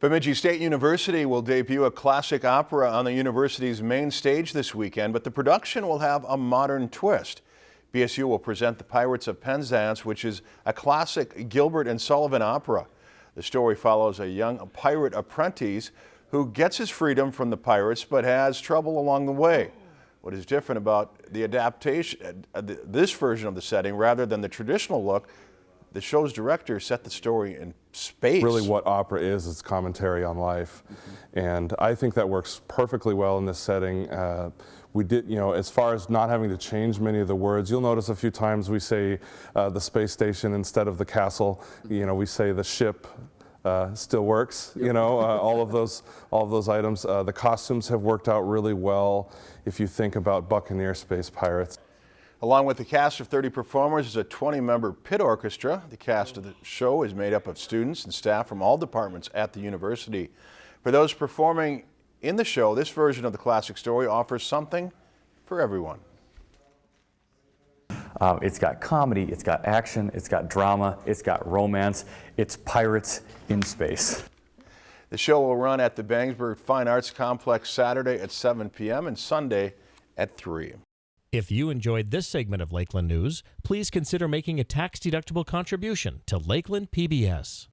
Bemidji State University will debut a classic opera on the university's main stage this weekend, but the production will have a modern twist. BSU will present The Pirates of Penzance, which is a classic Gilbert and Sullivan opera. The story follows a young pirate apprentice who gets his freedom from the pirates but has trouble along the way. What is different about the adaptation, uh, this version of the setting rather than the traditional look the show's director set the story in space. Really what opera is, is commentary on life. Mm -hmm. And I think that works perfectly well in this setting. Uh, we did, you know, as far as not having to change many of the words, you'll notice a few times we say uh, the space station instead of the castle. You know, we say the ship, uh, still works. You know, uh, all of those, all of those items. Uh, the costumes have worked out really well. If you think about Buccaneer Space Pirates. Along with the cast of 30 performers is a 20-member pit orchestra. The cast of the show is made up of students and staff from all departments at the university. For those performing in the show, this version of the classic story offers something for everyone. Uh, it's got comedy, it's got action, it's got drama, it's got romance. It's pirates in space. The show will run at the Bangsberg Fine Arts Complex Saturday at 7 p.m. and Sunday at 3. If you enjoyed this segment of Lakeland News, please consider making a tax-deductible contribution to Lakeland PBS.